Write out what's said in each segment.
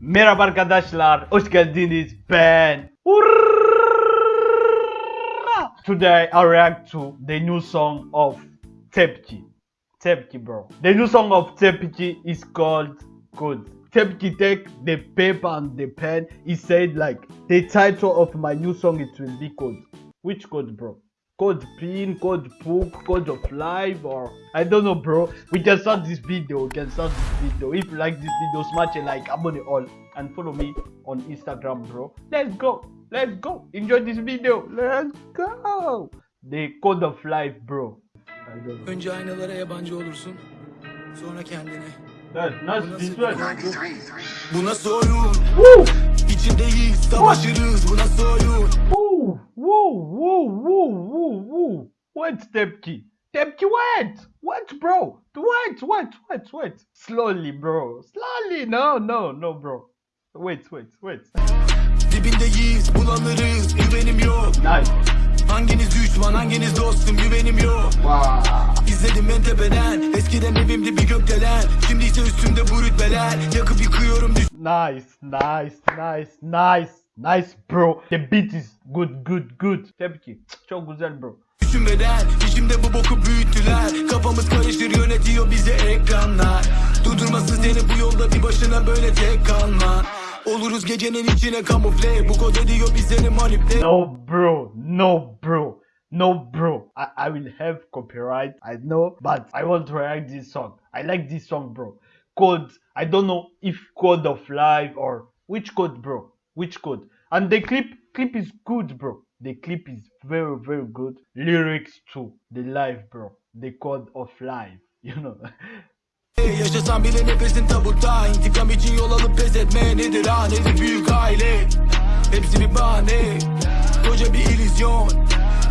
Merhaba arkadaşlar, hoş geldiniz. Ben Today I react to the new song of Tepki. Tepki bro. The new song of Tepki is called Good. Tepki take the paper and the pen. He said like the title of my new song it will be code. Which code bro? Code pin, code book, code of life or I don't know bro. We can start this video, we can start this video. If you like this video, smash a like, abone all and follow me on Instagram bro. Let's go, let's go. Enjoy this video. Let's go. The code of life bro. I don't know. Önce aynalara yabancı olursun. Sonra kendine. Evet, nasıl nasıl this one? Bu nasıl oyun? Woo! İçindeyiz, savaşırız. Bu nasıl oyun? Wait, Tepki. Tepki, wait! Wait, bro! Wait, wait, wait, wait. Slowly, bro. Slowly. No, no, no, bro. Wait, wait, wait. Dibindeyiz, bulanırız. Güvenim yok. Nice. Hanginiz düşman, hanginiz dostum? Güvenim yok. Wow. İzledim en tepeden. Eskiden evimde bir gökdelen. Şimdi ise üstümde bu rütbeler. Yakıp yıkıyorum Nice, nice, nice, nice. Nice, bro. The beat is good, good, good. Tepki. Çok güzel, bro. Düşünmeden. İçimde bu boku büyüttüler. Kafamız karışır yönetiyor bizi ekranlar. Durdurmasın seni bu yolda bir başına böyle tek kalma. Oluruz gecenin içine kamufle. Bu kod ediyor bizleri manipüle. No, bro. No, bro. No, bro. I, I will have copyright. I know, but I want to react this song. I like this song, bro. Code. I don't know if code of life or which code, bro. Which code? And the clip, clip is good, bro. The clip is very, very good. Lyrics too. The life, bro. The code of life. You know. Yaşasam bile nefesin tabutta İntikam için yol alıp pes etme Nedir ha nedir büyük aile Hepsi bir bahane Koca bir illüzyon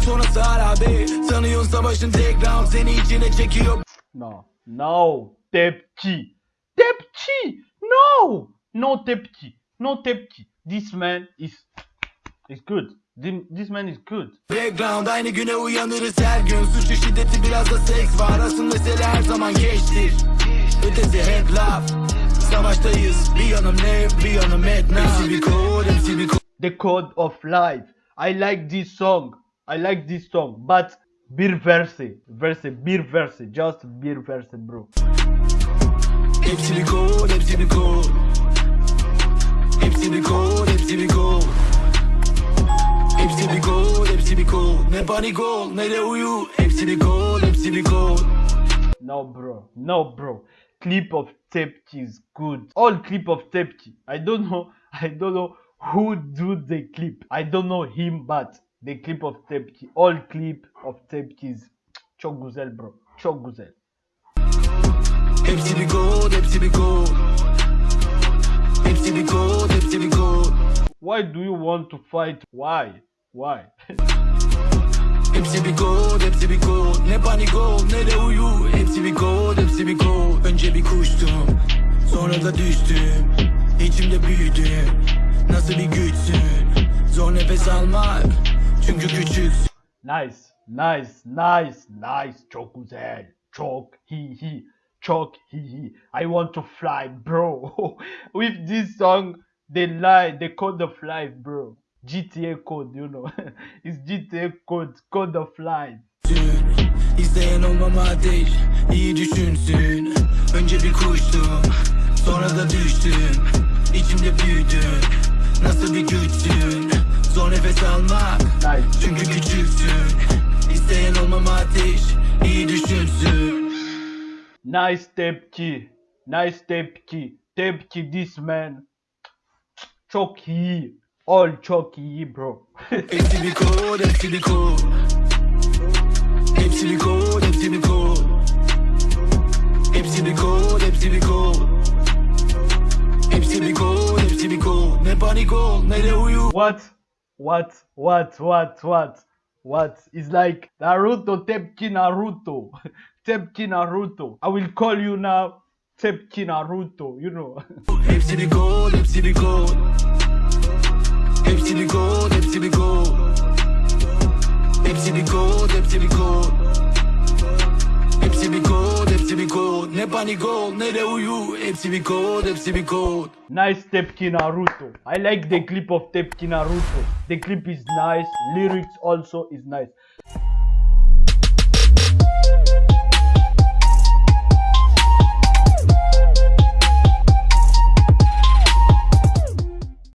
Sonrası harabe Sanıyorsun savaşın tek round Seni içine çekiyor No, no, Tepki. Tepki! No! No Tepki. No Tepki. This man is is good. Thi- This man is good. Background aynı güne uyanırız her gün Suçlu şiddeti biraz da seks var Asıl mesele her zaman geçtir Ötesi hep laf Savaştayız bir yanım ne bir yanım etna kod hepsi bir kod The code of life. I like this song. I like this song. But bir verse. Verse, bir verse. Just bir verse bro. Hepsi bir kod hepsi bir kod Hepsi bir kod hepsi bir kod kod hepsi bir kod Ne ne de uyu Hepsi bir hepsi bir No bro. No bro. Clip of Tepki is good. All clip of Tepki. I don't know. I don't know who do the clip. I don't know him but the clip of Tepki. All clip of Tepki is çok güzel bro. Çok güzel. Hepsi bir hepsi bir Hepsi bir hepsi bir Why do you want to fight? Why? Why? Hepsi bir kod, hepsi bir kod Ne panik ol, ne de uyu Hepsi bir kod, hepsi bir kod Önce bir kuştum, sonra da düştüm İçimde büyüdüm Nasıl bir güçsün Zor nefes almak Çünkü küçüksün Nice, nice, nice, nice. Çok güzel. Çok hi hi. Çok hi hi. I want to fly, bro. With this song, the lie, the code of life, bro. GTA code, you know. it's GTA code, code of life. İsteyen olmama ateş iyi düşünsün Önce bir kuştum Sonra da düştüm İçimde büyüdüm Nasıl bir güçsün Zor nefes almak Nice. Çünkü küçüksün İsteyen olmama ateş iyi düşünsün Nice tepki. Nice tepki. Tepki this man. Çok iyi. all chalky, bro. What? What? What? What? What? What? It's like Naruto, Tepki Naruto. Tepki Naruto. I will call you now Tepki Naruto, you know. Hepsi bir kod, hepsi bir kod Hepsi bir kod, hepsi bir kod Hepsi bir kod, hepsi bir kod Ne panik ol ne de Nice Tepki Naruto. I like the clip of Tepki Naruto. The clip is nice. Lyrics also is nice.